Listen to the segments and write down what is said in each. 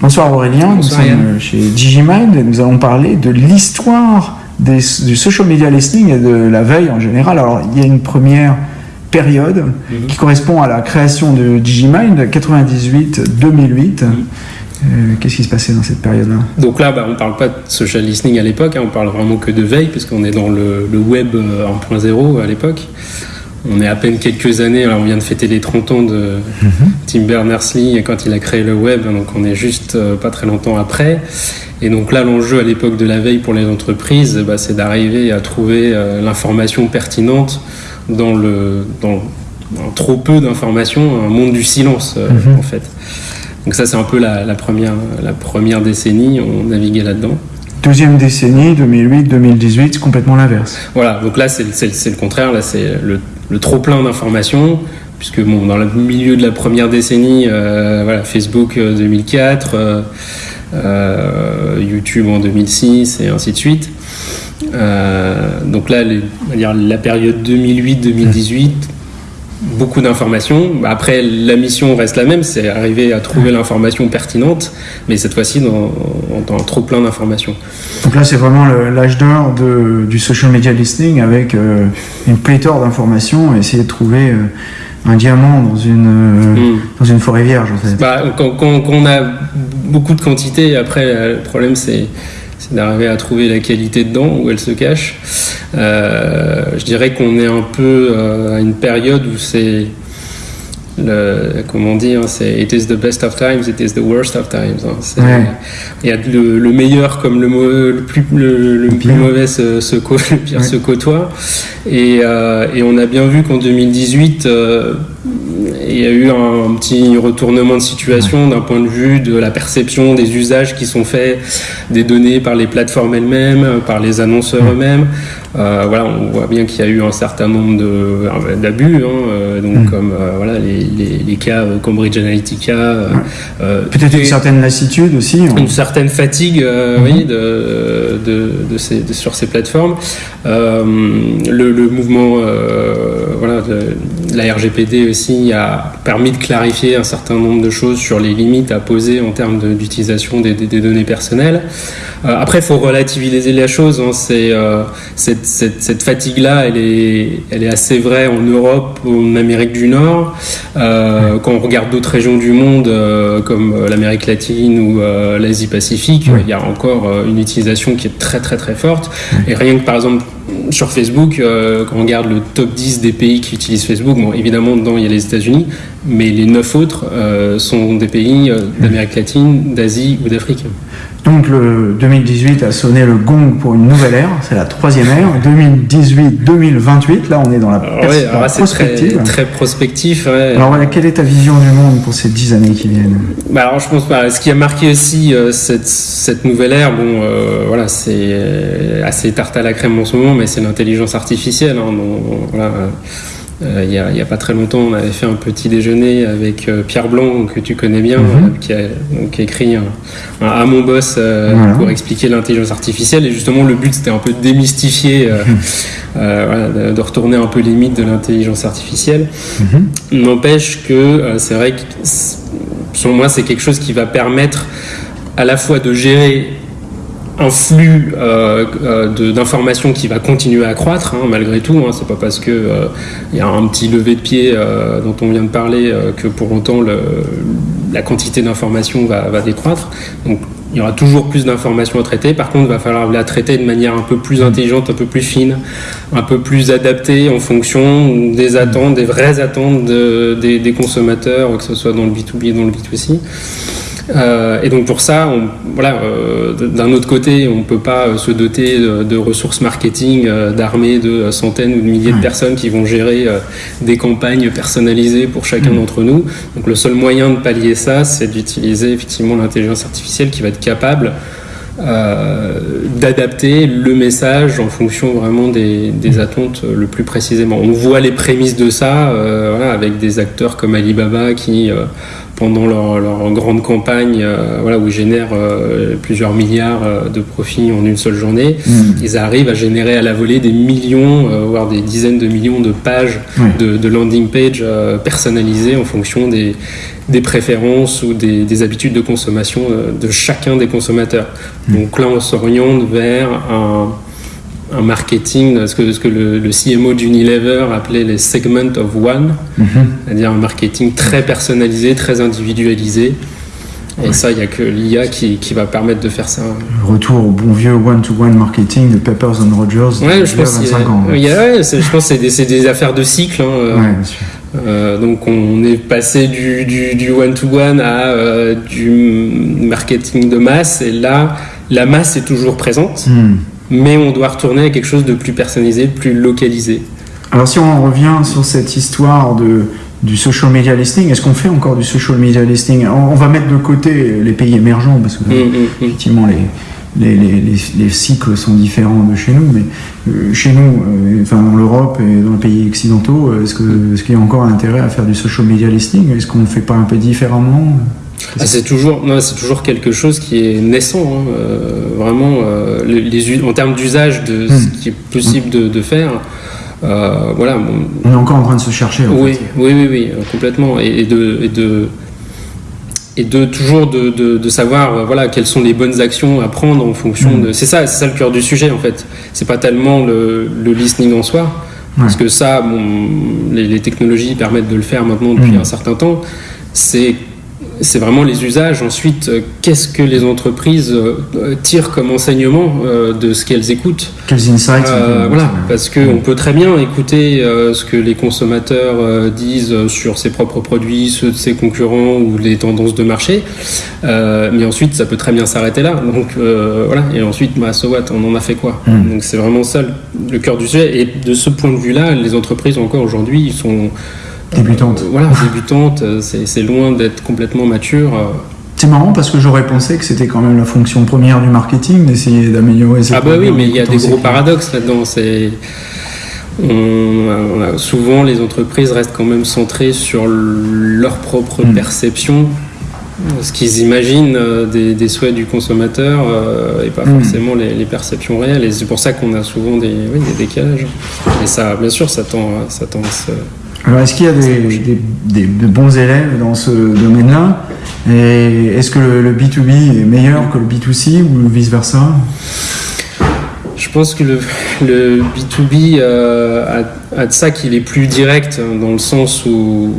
Bonsoir Aurélien, nous sommes chez Digimind et nous allons parler de l'histoire du social media listening et de la veille en général. Alors il y a une première période mhm. qui correspond à la création de Digimind 98-2008. Mhm. Euh, qu'est-ce qui se passait dans cette période-là? Donc là, bah, on ne parle pas de social listening à l'époque, hein, on parle vraiment que de veille, puisqu'on est dans le, le web 1.0 euh, à l'époque. On est à peine quelques années, alors on vient de fêter les 30 ans de mhm. Tim Berners-Lee quand il a créé le web, donc on est juste euh, pas très longtemps après. Et donc là, l'enjeu à l'époque de la veille pour les entreprises, bah, c'est d'arriver à trouver euh, l'information pertinente dans le dans, trop peu d'informations, un monde du silence euh, mhm. en fait. Donc ça, c'est un peu la, première, la première décennie, on naviguait là-dedans. Deuxième décennie, 2008-2018, c'est complètement l'inverse. Voilà, donc là, c'est le contraire, là, c'est le le trop plein d'informations, puisque bon, dans le milieu de la première décennie, euh, voilà, Facebook 2004, euh, euh, YouTube en 2006 et ainsi de suite. donc là, la période 2008-2018 beaucoup d'informations. Après, la mission reste la même, c'est arriver à trouver l'information pertinente, mais cette fois-ci dans, dans, trop plein d'informations. Donc là, c'est vraiment l'âge d'or du social media listening avec euh, une pléthore d'informations essayer de trouver euh, un diamant dans une, euh, hmm. dans une forêt vierge. En fait. Bah, quand, quand, on a beaucoup de quantité, après, le problème, c'est c'est d'arriver à trouver la qualité dedans, où elle se cache. Euh, je dirais qu'on est un peu euh, à une période où c'est le, comment dire, c'est it is the best of times, it is the worst of times. Hein. Il y a le, meilleur comme le, le plus, le, plus mauvais se, se, le pire se côtoie. Et, euh, et, on a bien vu qu'en 2018, il y a eu un, petit retournement de situation d'un point de vue de la perception des usages qui sont faits des données par les plateformes elles-mêmes, par les annonceurs eux-mêmes. Euh, voilà, on voit bien qu'il y a eu un certain nombre d'abus, hein, euh, donc mm. comme euh, voilà les, les, cas Cambridge Analytica. Peut-être une certaine lassitude aussi. Une certaine fatigue, mm-hmm. oui, de, de, de, ces, sur ces plateformes. Le, le, mouvement, voilà, de, la RGPD aussi a permis de clarifier un certain nombre de choses sur les limites à poser en termes d'utilisation des, des, données personnelles. après, il faut relativiser la chose. Hein, c'est cette cette, fatigue-là, elle est, elle est assez vraie en Europe, en Amérique du Nord. Euh, quand on regarde d'autres régions du monde, euh, comme euh, l'Amérique latine ou l'Asie-Pacifique, il y a encore une utilisation qui est très très très forte. Et rien que par exemple sur Facebook, quand on regarde le top 10 des pays qui utilisent Facebook, bon, évidemment, dedans, il y a les États-Unis, mais les 9 autres sont des pays d'Amérique latine, d'Asie ou d'Afrique. Donc le 2018 a sonné le gong pour une nouvelle ère, c'est la troisième ère. 2018-2028, là on est dans la, ah prospective. Très, prospectif. Alors voilà, quelle est ta vision du monde pour ces dix années qui viennent? Bah alors je pense pas. Ce qui a marqué aussi euh, cette, cette, nouvelle ère, bon euh, voilà, c'est euh, assez tarte à la crème en ce moment, mais c'est l'intelligence artificielle. Hein, voilà, euh, il n'y a, pas très longtemps, on avait fait un petit déjeuner avec euh, Pierre Blanc, que tu connais bien, mhm. qui, a, écrit un, à mon boss euh, pour expliquer l'intelligence artificielle. Et justement, le but, c'était un peu de démystifier, mhm. de, retourner un peu les mythes de l'intelligence artificielle. Mhm. N'empêche que c'est vrai que, selon moi, c'est quelque chose qui va permettre à la fois de gérer un flux euh, euh d'informations qui va continuer à croître hein, malgré tout. Hein, c'est pas parce que euh, il y a un petit lever de pied euh, dont on vient de parler que pour autant la quantité d'informations va, décroître. Donc il y aura toujours plus d'informations à traiter. Par contre, il va falloir la traiter de manière un peu plus intelligente, un peu plus fine, un peu plus adaptée en fonction des attentes, des vraies attentes de, des, des, consommateurs, que ce soit dans le B2B et dans le B2C. Euh, et donc pour ça, on, voilà, euh, d'un autre côté, on ne peut pas euh, se doter de, ressources marketing d'armées de centaines ou de milliers de personnes qui vont gérer des campagnes personnalisées pour chacun d'entre nous. Donc le seul moyen de pallier ça, c'est d'utiliser effectivement l'intelligence artificielle qui va être capable d'adapter le message en fonction vraiment des, attentes le plus précisément. On voit les prémices de ça voilà, avec des acteurs comme Alibaba qui pendant leur, grande campagne, voilà, où ils génèrent plusieurs milliards de profits en une seule journée, mm. ils arrivent à générer à la volée des millions, voire des dizaines de millions de pages de, landing page personnalisées en fonction des, des préférences ou des, habitudes de consommation de chacun des consommateurs. Mm. Donc là, on s'oriente vers un un marketing, ce que, ce que le, le CMO d'Unilever appelait les segments of one, mhm. c'est-à-dire un marketing très personnalisé, très individualisé. Et ça, il n'y a que l'IA qui, qui, va permettre de faire ça. Retour au bon vieux one-to-one marketing de Peppers and Rogers ouais, je pense 25 ans. je pense que c'est des, affaires de cycle. Hein, euh, ouais, bien sûr. Euh, donc on est passé du, du, one-to-one à euh, du marketing de masse et là la masse est toujours présente. Hmm mais on doit retourner à quelque chose de plus personnalisé, de plus localisé. Alors si on revient sur cette histoire de, du social media listing, est-ce qu'on fait encore du social media listing? On, va mettre de côté les pays émergents, parce que mm, mm, mm. effectivement les, les, les, cycles sont différents de chez nous, mais euh, chez nous, euh, enfin dans l'Europe et dans les pays occidentaux, est-ce qu'il est y a encore intérêt à faire du social media listing? Est-ce qu'on ne fait pas un peu différemment? Ah, c'est toujours, c'est toujours quelque chose qui est naissant, hein. euh, vraiment. Euh, les, en termes d'usage de ce hmm. qui est possible de, faire, euh, voilà. On est encore en train de se chercher. oui, oui, oui, oui, complètement, et, de, et de et de toujours de, de, savoir voilà quelles sont les bonnes actions à prendre en fonction hmm. de c'est ça c'est ça le cœur du sujet en fait c'est pas tellement le, le listening en soi parce que ça bon, les, technologies permettent de le faire maintenant depuis hmm. un certain temps c'est c'est vraiment les usages. Ensuite, euh, qu'est-ce que les entreprises euh, tirent comme enseignement euh, de ce qu'elles écoutent Quels insights Voilà, parce qu'on peut très bien écouter ce que les consommateurs disent sur ses propres produits, ceux de ses concurrents ou les tendances de marché, mais ensuite ça peut très bien s'arrêter là. Donc voilà, et ensuite, bah, so what, on en a fait quoi hmm. Donc c'est vraiment ça le, cœur du sujet. Et de ce point de vue-là, les entreprises encore aujourd'hui, ils sont Débutante. voilà, débutante, euh, c'est loin d'être complètement mature. Euh. C'est marrant parce que j'aurais pensé que c'était quand même la fonction première du marketing d'essayer d'améliorer Ah bah oui, mais il y a des gros paradoxes là-dedans. C'est souvent les entreprises restent quand même centrées sur leur propre hmm. perception, ce qu'ils imaginent euh, des, souhaits du consommateur et pas hmm. forcément les, perceptions réelles. Et c'est pour ça qu'on a souvent des, oui, des décalages. Et ça, bien sûr, ça tend, ça tend à se alors, est-ce qu'il y a des, bons élèves dans ce domaine-là Et est-ce que le, B2B est meilleur que le B2C ou vice-versa Je pense que le, B2B euh, a, de ça qu'il est plus direct, hein, dans le sens où.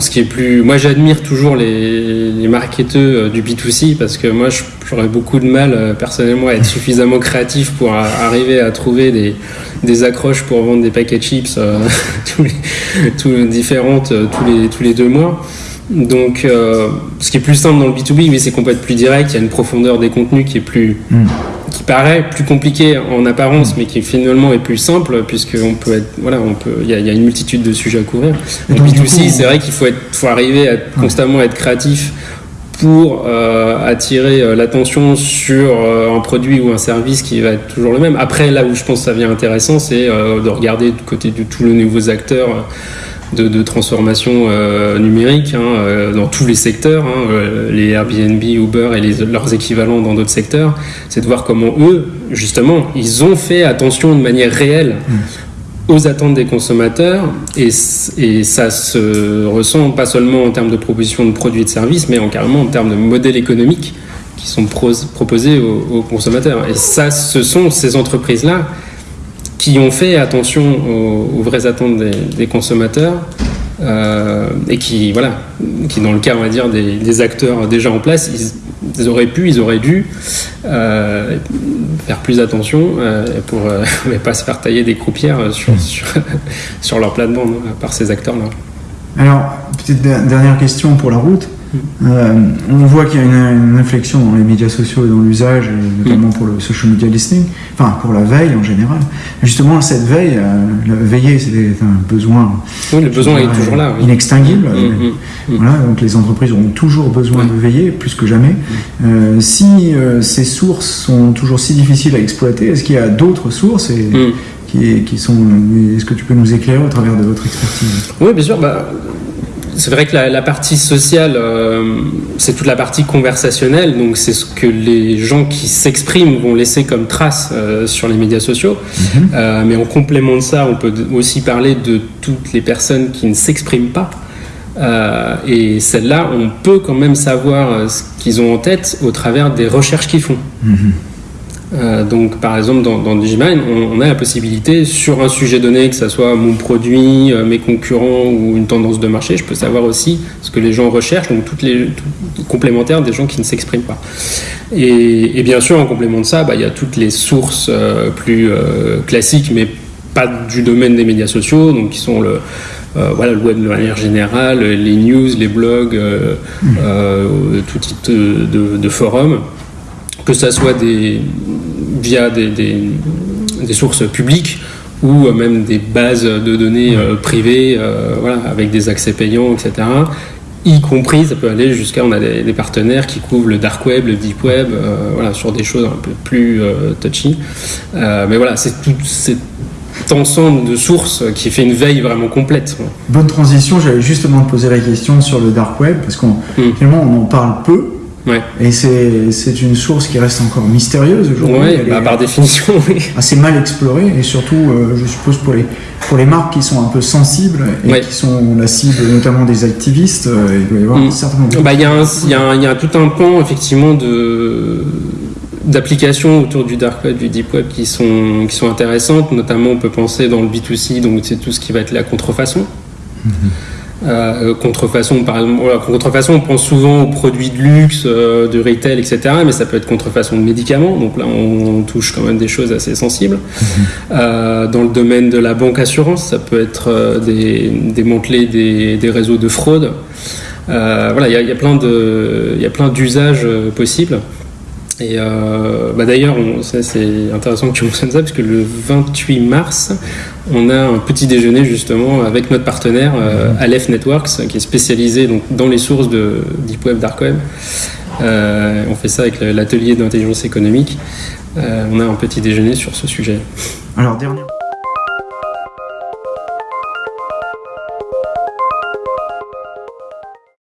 Ce qui est plus. Moi, j'admire toujours les, les marketeurs euh, du B2C parce que moi, j'aurais beaucoup de mal, euh, personnellement, à être suffisamment créatif pour arriver à trouver des accroches pour vendre des paquets de chips euh, tous, les, différentes tous, les, deux mois. Donc, ce qui est plus simple dans le B2B, mais c'est qu'on peut être plus direct. Il y a une profondeur des contenus qui est plus, hmm. Qui paraît plus compliquée en apparence, mais qui finalement est plus simple, puisque on peut être, voilà, on peut, il y, a, une multitude de sujets à couvrir. En B2C, c'est vrai qu'il faut être, faut arriver à constamment être créatif pour euh, attirer euh, l'attention sur euh, un produit ou un service qui va être toujours le même. Après, là où je pense que ça devient intéressant, c'est de regarder du côté de tous les nouveaux acteurs de, transformation numérique hein, dans tous les secteurs, hein, les Airbnb, Uber et les, leurs équivalents dans d'autres secteurs, c'est de voir comment eux, justement, ils ont fait attention de manière réelle mmh aux attentes des consommateurs et, et, ça se ressent pas seulement en termes de proposition de produits et de services, mais en carrément en termes de modèles économiques qui sont proposés aux, consommateurs. Et ça, ce sont ces entreprises-là qui ont fait attention aux, vraies attentes des, consommateurs euh, et qui, voilà, qui dans le cas, on va dire, des, des acteurs déjà en place, ils, ils auraient pu, ils auraient dû euh, faire plus attention euh, pour ne pas se faire tailler des croupières sur, hmm. sur, sur leur plate-bande par ces acteurs-là. Alors, petite dernière question pour la route. Euh, on voit qu'il y a une, inflexion dans les médias sociaux et dans l'usage, notamment pour le social media listening, enfin pour la veille en général. Justement, cette veille, euh, veiller, c'est un besoin. Oui, le besoin est toujours là. Inextinguible. Mm, mm, mm. Voilà, donc les entreprises auront toujours besoin de veiller, plus que jamais. Euh, si ces sources sont toujours si difficiles à exploiter, est-ce qu'il y a d'autres sources et, qui, qui, sont. Est-ce que tu peux nous éclairer au travers de votre expertise? Oui, bien sûr. Bah, c'est vrai que la, partie sociale, euh, c'est toute la partie conversationnelle, donc c'est ce que les gens qui s'expriment vont laisser comme trace euh, sur les médias sociaux. Mhm. Euh, mais en complément de ça, on peut aussi parler de toutes les personnes qui ne s'expriment pas. et celles-là, on peut quand même savoir ce qu'ils ont en tête au travers des recherches qu'ils font. Mhm. Euh, donc, par exemple, dans, dans Digimine, on, a la possibilité, sur un sujet donné, que ce soit mon produit, euh, mes concurrents ou une tendance de marché, je peux savoir aussi ce que les gens recherchent, donc toutes les complémentaires des gens qui ne s'expriment pas. Et, bien sûr, en complément de ça, bah, il y a toutes les sources euh, plus classiques, mais pas du domaine des médias sociaux, donc qui sont le, voilà, le web de manière générale, les news, les blogs, mmh. tout type de, de forums que ça soit des, via des, des, sources publiques ou même des bases de données euh, privées, euh, voilà, avec des accès payants, etc. Y compris, ça peut aller jusqu'à, on a des, partenaires qui couvrent le dark web, le deep web, euh, voilà, sur des choses un peu plus touchy. mais voilà, c'est tout cet ensemble de sources qui fait une veille vraiment complète. Bonne transition, j'allais justement te poser la question sur le dark web, parce qu'on hmm. finalement on en parle peu, et c'est une source qui reste encore mystérieuse aujourd'hui. Ouais, bah, par définition, oui. Assez mal explorée et surtout, euh, je suppose, pour les, pour les marques qui sont un peu sensibles et qui sont la cible notamment des activistes, euh, il doit y avoir mm. certainement. Bah, il y, y, y, a tout un pan, effectivement, de d'applications autour du dark web, du deep web qui sont, qui sont intéressantes. Notamment, on peut penser dans le B2C, donc c'est tout ce qui va être la contrefaçon. Mm-hmm. Euh, contrefaçon, par exemple, contrefaçon, on pense souvent aux produits de luxe, euh, de retail, etc. Mais ça peut être contrefaçon de médicaments. Donc là, on, touche quand même des choses assez sensibles. Euh, dans le domaine de la banque assurance, ça peut être des, démanteler des, des, réseaux de fraude. voilà, il y, y, a plein de, il y a plein d'usages possibles. Et euh, bah d'ailleurs, c'est intéressant que tu mentionnes ça, parce que le 28 mars, on a un petit déjeuner justement avec notre partenaire euh. Aleph Networks, qui est spécialisé donc, dans les sources de Deep Web, Dark Web. Euh, on fait ça avec l'atelier d'intelligence économique. on a un petit déjeuner sur ce sujet. Alors, dernière.